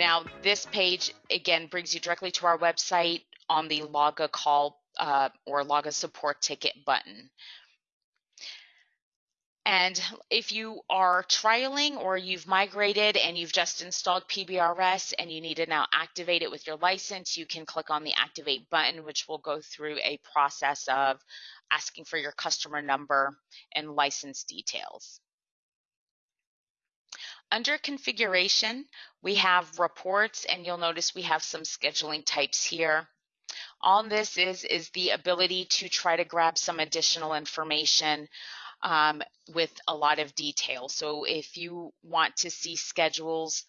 Now, this page again brings you directly to our website on the log a call uh, or log a support ticket button. And if you are trialing or you've migrated and you've just installed PBRS and you need to now activate it with your license, you can click on the activate button, which will go through a process of asking for your customer number and license details. Under configuration, we have reports and you'll notice we have some scheduling types here. All this is, is the ability to try to grab some additional information um, with a lot of detail. So if you want to see schedules,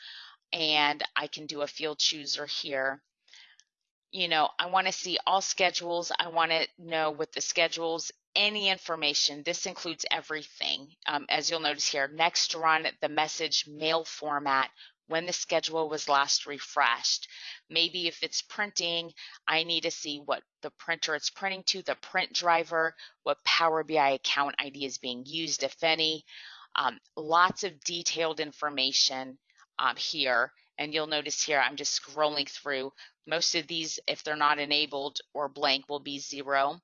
and I can do a field chooser here, you know, I want to see all schedules. I want to know what the schedules any information. This includes everything. Um, as you'll notice here, next run the message mail format when the schedule was last refreshed. Maybe if it's printing, I need to see what the printer it's printing to, the print driver, what Power BI account ID is being used, if any. Um, lots of detailed information um, here. And you'll notice here, I'm just scrolling through. Most of these, if they're not enabled or blank, will be zero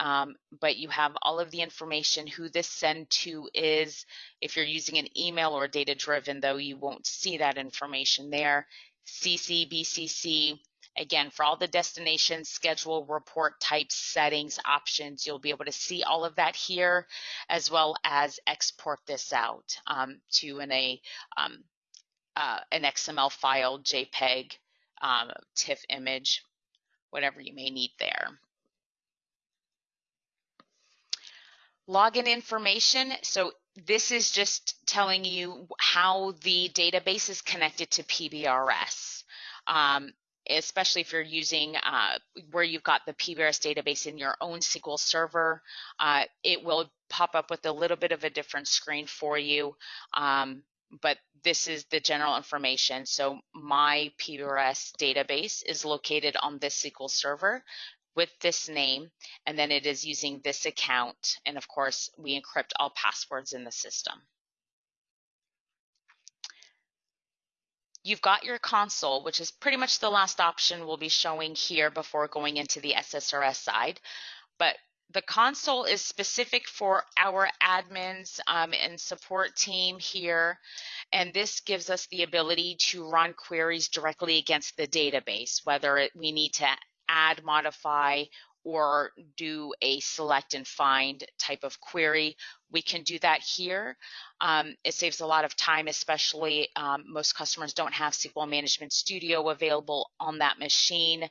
um, but you have all of the information who this send to is. If you're using an email or data driven, though, you won't see that information there. CC, BCC, again, for all the destination schedule, report types, settings, options, you'll be able to see all of that here, as well as export this out um, to an, a, um, uh, an XML file, JPEG, um, TIFF image, whatever you may need there. Login information. So this is just telling you how the database is connected to PBRS. Um, especially if you're using uh, where you've got the PBRS database in your own SQL server, uh, it will pop up with a little bit of a different screen for you. Um, but this is the general information. So my PBRS database is located on this SQL server with this name, and then it is using this account. And of course, we encrypt all passwords in the system. You've got your console, which is pretty much the last option we'll be showing here before going into the SSRS side. But the console is specific for our admins um, and support team here. And this gives us the ability to run queries directly against the database, whether it, we need to add, modify, or do a select and find type of query. We can do that here. Um, it saves a lot of time, especially um, most customers don't have SQL Management Studio available on that machine.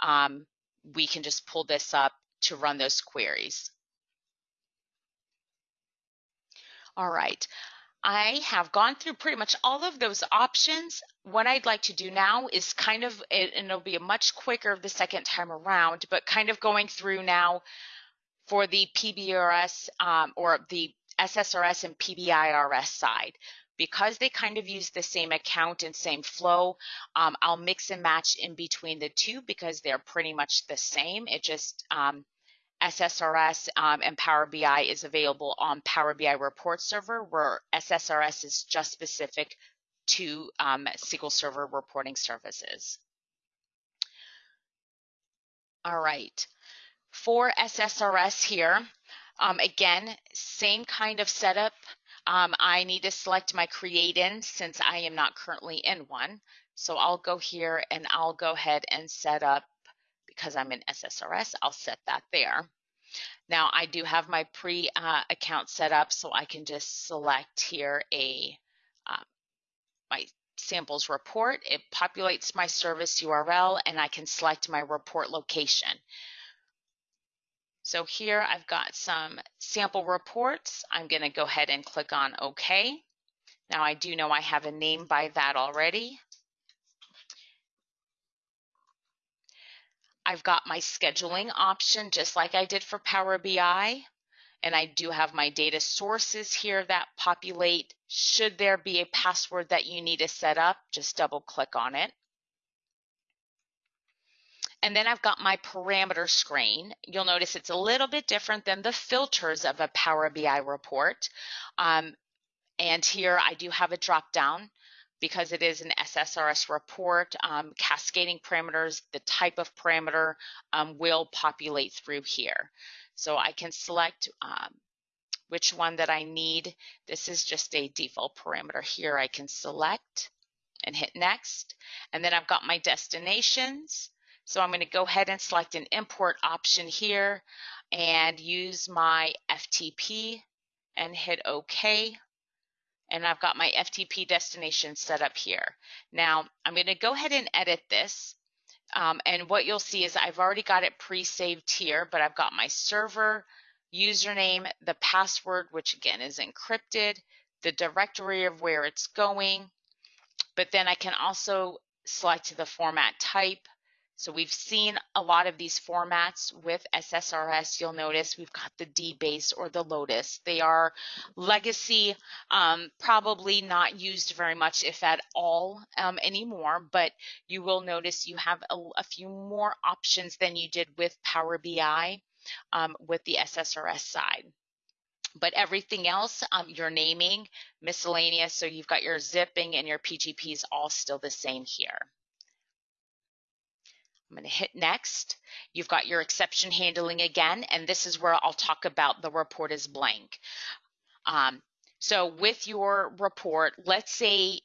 Um, we can just pull this up to run those queries. All right. I have gone through pretty much all of those options. What I'd like to do now is kind of, and it'll be a much quicker the second time around, but kind of going through now for the PBRS um, or the SSRS and PBIRS side. Because they kind of use the same account and same flow, um, I'll mix and match in between the two because they're pretty much the same. It just um, SSRS um, and Power BI is available on Power BI Report Server, where SSRS is just specific to um, SQL Server reporting services. All right, for SSRS here, um, again, same kind of setup. Um, I need to select my create in since I am not currently in one. So I'll go here and I'll go ahead and set up because I'm in SSRS, I'll set that there. Now I do have my pre-account uh, set up, so I can just select here a uh, my samples report. It populates my service URL and I can select my report location. So here I've got some sample reports. I'm going to go ahead and click on OK. Now I do know I have a name by that already. I've got my scheduling option just like I did for Power BI. And I do have my data sources here that populate. Should there be a password that you need to set up, just double click on it. And then I've got my parameter screen. You'll notice it's a little bit different than the filters of a Power BI report. Um, and here I do have a drop down because it is an SSRS report, um, cascading parameters, the type of parameter um, will populate through here. So I can select um, which one that I need. This is just a default parameter here. I can select and hit next. And then I've got my destinations. So I'm going to go ahead and select an import option here and use my FTP and hit OK and I've got my FTP destination set up here. Now I'm going to go ahead and edit this. Um, and what you'll see is I've already got it pre-saved here, but I've got my server username, the password, which again is encrypted, the directory of where it's going, but then I can also select the format type, so we've seen a lot of these formats with SSRS. You'll notice we've got the DBase or the Lotus. They are legacy, um, probably not used very much, if at all, um, anymore, but you will notice you have a, a, few more options than you did with Power BI um, with the SSRS side but everything else um, you're naming miscellaneous so you've got your zipping and your pgps all still the same here I'm going to hit next. You've got your exception handling again, and this is where I'll talk about the report is blank. Um, so with your report, let's say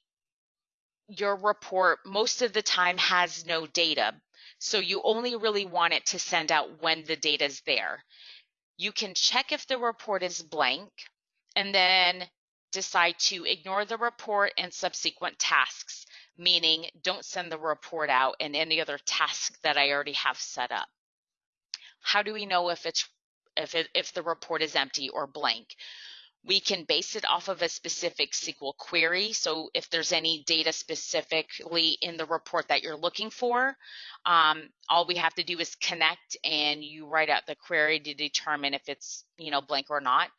your report most of the time has no data. So you only really want it to send out when the data is there. You can check if the report is blank and then decide to ignore the report and subsequent tasks meaning don't send the report out and any other task that I already have set up. How do we know if it's if it, if the report is empty or blank? We can base it off of a specific SQL query. So if there's any data specifically in the report that you're looking for, um, all we have to do is connect and you write out the query to determine if it's you know blank or not.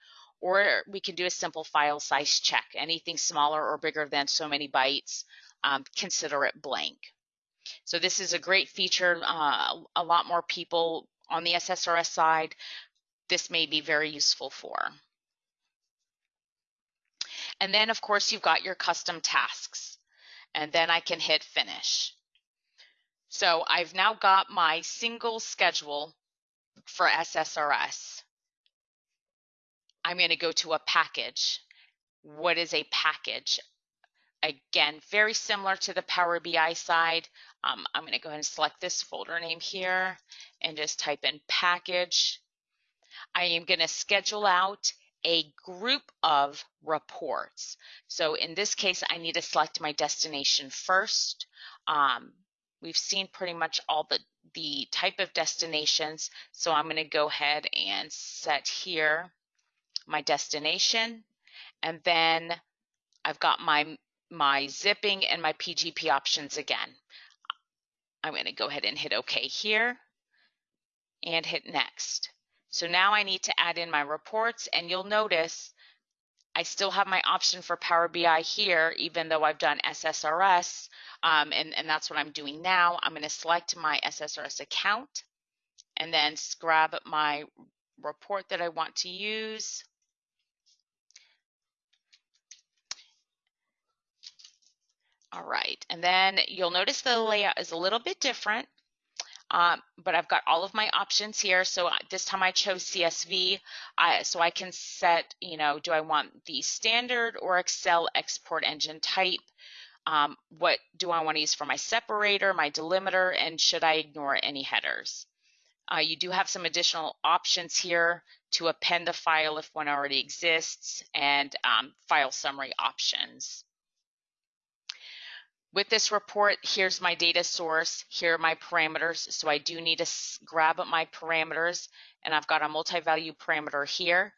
Or we can do a simple file size check. Anything smaller or bigger than so many bytes, um, consider it blank. So this is a great feature. Uh, a lot more people on the SSRS side, this may be very useful for. And then of course you've got your custom tasks and then I can hit finish. So I've now got my single schedule for SSRS. I'm going to go to a package. What is a package? Again, very similar to the Power BI side. Um, I'm going to go ahead and select this folder name here and just type in package. I am going to schedule out a group of reports. So in this case, I need to select my destination first. Um, we've seen pretty much all the, the type of destinations. So I'm going to go ahead and set here my destination. And then I've got my my zipping and my PGP options again. I'm going to go ahead and hit OK here and hit next. So now I need to add in my reports and you'll notice I still have my option for Power BI here, even though I've done SSRS, um, and, and that's what I'm doing now. I'm going to select my SSRS account and then grab my report that I want to use. All right, and then you'll notice the layout is a little bit different, um, but I've got all of my options here. So this time I chose CSV, I, so I can set, you know, do I want the standard or Excel export engine type? Um, what do I want to use for my separator, my delimiter, and should I ignore any headers? Uh, you do have some additional options here to append the file if one already exists and um, file summary options. With this report, here's my data source, here are my parameters. So I do need to grab my parameters and I've got a multi-value parameter here.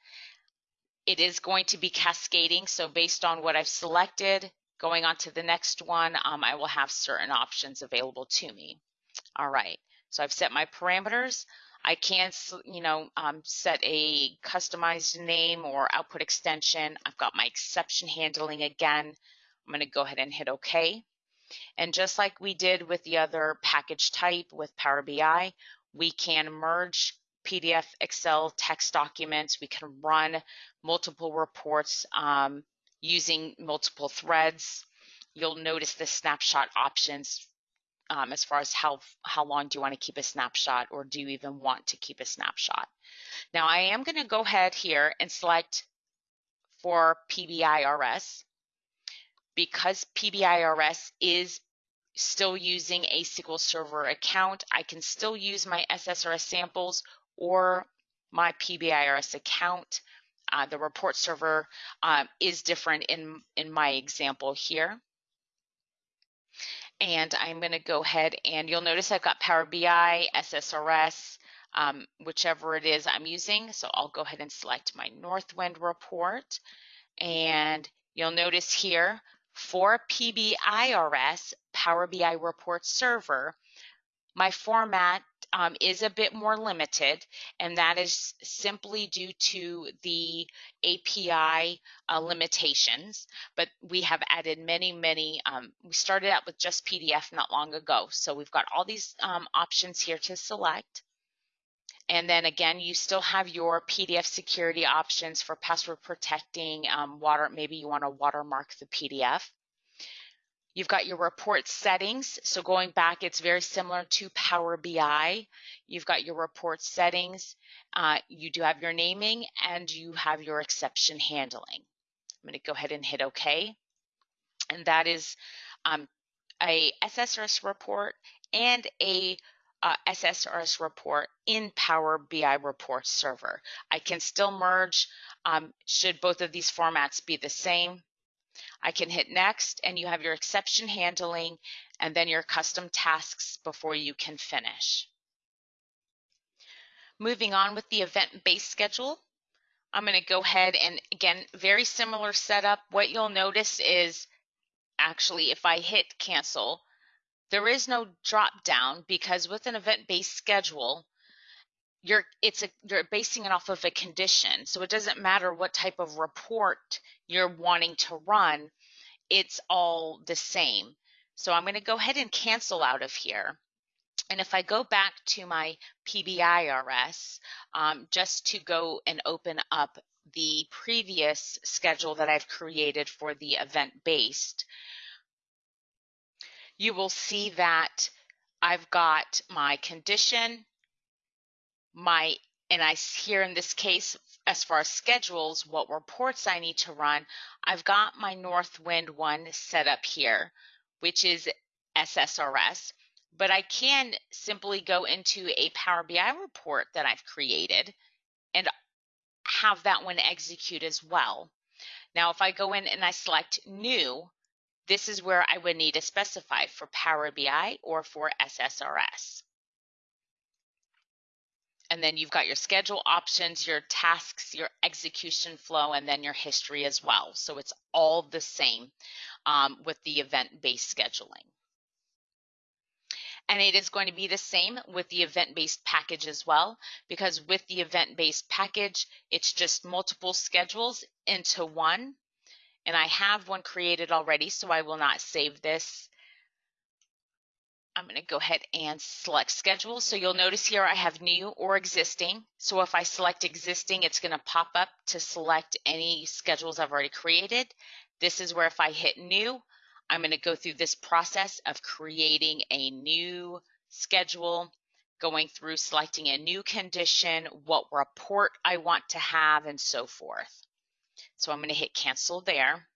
It is going to be cascading. So based on what I've selected, going on to the next one, um, I will have certain options available to me. All right, so I've set my parameters. I can, you know, um, set a customized name or output extension. I've got my exception handling again. I'm going to go ahead and hit OK. And just like we did with the other package type with Power BI, we can merge PDF, Excel, text documents. We can run multiple reports um, using multiple threads. you'll notice the snapshot options um, as far as how, how long do you want to keep a snapshot or do you even want to keep a snapshot. Now I am going to go ahead here and select for PBIRS because PBIRS is still using a SQL Server account, I can still use my SSRS samples or my PBIRS account. Uh, the report server um, is different in, in my example here. And I'm going to go ahead and you'll notice I've got Power BI, SSRS, um, whichever it is I'm using. So I'll go ahead and select my Northwind report. And you'll notice here for PBIRS, Power BI Report Server, my format um, is a bit more limited, and that is simply due to the API uh, limitations. But we have added many, many. Um, we started out with just PDF not long ago, so we've got all these um, options here to select. And then again, you still have your PDF security options for password protecting, um, water, maybe you want to watermark the PDF. You've got your report settings. So going back, it's very similar to Power BI. You've got your report settings. Uh, you do have your naming and you have your exception handling. I'm going to go ahead and hit OK. And that is um, a SSRS report and a uh, SSRS report in Power BI report server. I can still merge um, should both of these formats be the same. I can hit next and you have your exception handling and then your custom tasks before you can finish. Moving on with the event-based schedule, I'm going to go ahead and again, very similar setup. What you'll notice is actually if I hit cancel, there is no drop down because with an event-based schedule, you're it's a you're basing it off of a condition. So it doesn't matter what type of report you're wanting to run, it's all the same. So I'm going to go ahead and cancel out of here. And if I go back to my PBIRS, um, just to go and open up the previous schedule that I've created for the event-based, you will see that I've got my condition, my, and I here in this case, as far as schedules, what reports I need to run, I've got my Northwind one set up here, which is SSRS, but I can simply go into a Power BI report that I've created and have that one execute as well. Now, if I go in and I select new, this is where I would need to specify for Power BI or for SSRS. And then you've got your schedule options, your tasks, your execution flow, and then your history as well. So it's all the same um, with the event-based scheduling. And it is going to be the same with the event-based package as well, because with the event-based package, it's just multiple schedules into one and I have one created already, so I will not save this. I'm going to go ahead and select schedule. So you'll notice here I have new or existing. So if I select existing, it's going to pop up to select any schedules I've already created. This is where if I hit new, I'm going to go through this process of creating a new schedule, going through selecting a new condition, what report I want to have, and so forth. So I'm going to hit cancel there.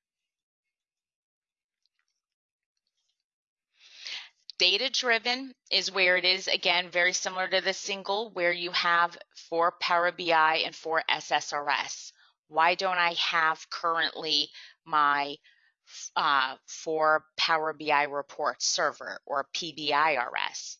Data driven is where it is, again, very similar to the single where you have for Power BI and for SSRS. Why don't I have currently my uh, Power BI report server or PBIRS?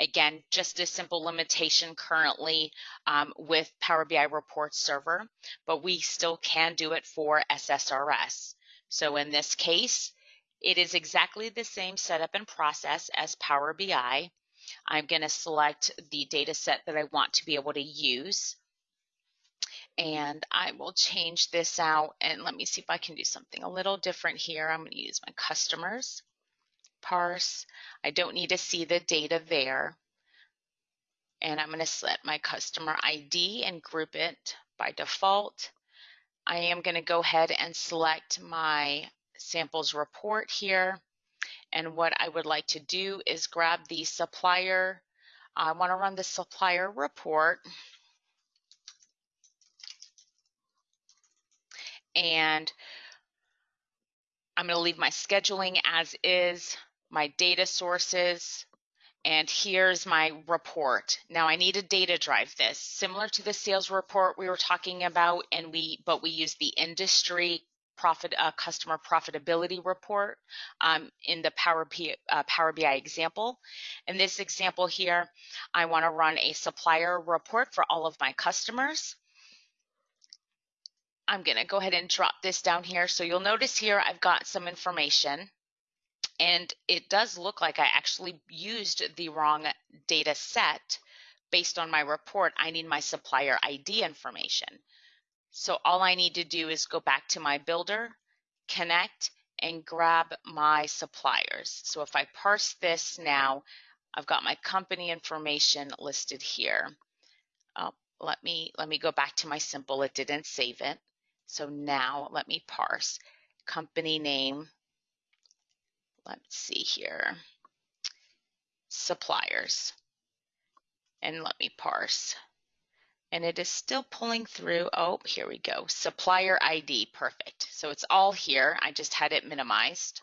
Again, just a simple limitation currently um, with Power BI Report Server, but we still can do it for SSRS. So in this case, it is exactly the same setup and process as Power BI. I'm going to select the data set that I want to be able to use. And I will change this out and let me see if I can do something a little different here. I'm going to use my customers parse. I don't need to see the data there. And I'm going to set my customer ID and group it by default. I am going to go ahead and select my samples report here. And what I would like to do is grab the supplier. I want to run the supplier report. And I'm going to leave my scheduling as is, my data sources, and here's my report. Now I need to data drive this, similar to the sales report we were talking about, and we but we use the industry profit uh, customer profitability report um, in the Power, P, uh, Power BI example. In this example here, I want to run a supplier report for all of my customers. I'm going to go ahead and drop this down here. So you'll notice here I've got some information and it does look like I actually used the wrong data set based on my report. I need my supplier ID information. So all I need to do is go back to my builder, connect, and grab my suppliers. So if I parse this now, I've got my company information listed here. Oh, let me let me go back to my simple. It didn't save it. So now let me parse company name, let's see here, suppliers. And let me parse. And it is still pulling through. Oh, here we go. Supplier ID, perfect. So it's all here. I just had it minimized.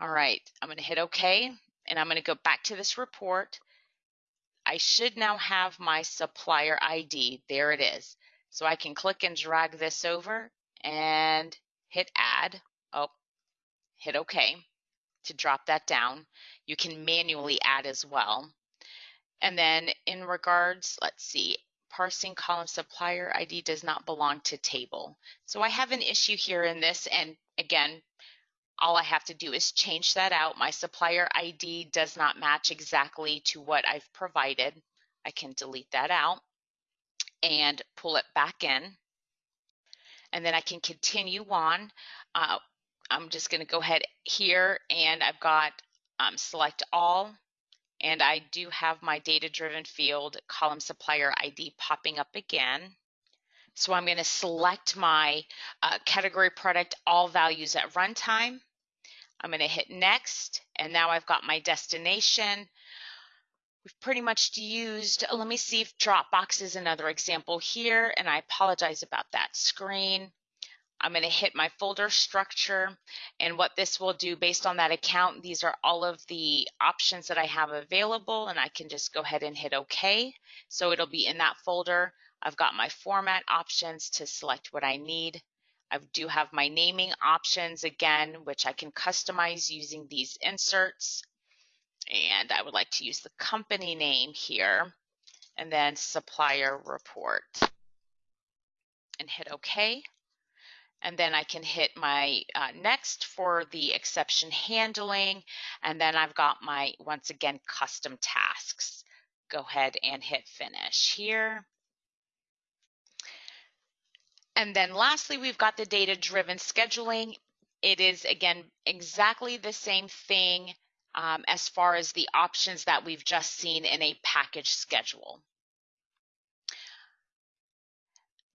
All right, I'm gonna hit okay. And I'm gonna go back to this report. I should now have my supplier ID. There it is. So I can click and drag this over and hit add. Oh, hit OK to drop that down. You can manually add as well. And then in regards, let's see, parsing column supplier ID does not belong to table. So I have an issue here in this. And again, all I have to do is change that out. My supplier ID does not match exactly to what I've provided. I can delete that out and pull it back in. And then I can continue on. Uh, I'm just going to go ahead here and I've got um, select all and I do have my data driven field column supplier ID popping up again. So I'm going to select my uh, category product all values at runtime. I'm going to hit next and now I've got my destination. We've pretty much used, let me see if Dropbox is another example here and I apologize about that screen. I'm going to hit my folder structure and what this will do based on that account, these are all of the options that I have available and I can just go ahead and hit OK. So it'll be in that folder. I've got my format options to select what I need. I do have my naming options again, which I can customize using these inserts. And I would like to use the company name here and then supplier report and hit OK and then I can hit my uh, next for the exception handling and then I've got my once again custom tasks. Go ahead and hit finish here. And then lastly we've got the data driven scheduling. It is again exactly the same thing um, as far as the options that we've just seen in a package schedule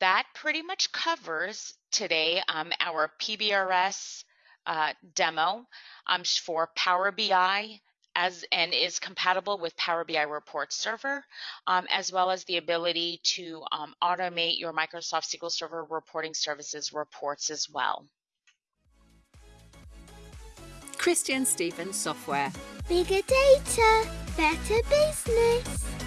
that pretty much covers today um, our PBRS uh, demo um, for Power BI as and is compatible with Power BI Report Server, um, as well as the ability to um, automate your Microsoft SQL Server reporting services reports as well. Christian Stevens Software. Bigger data, better business.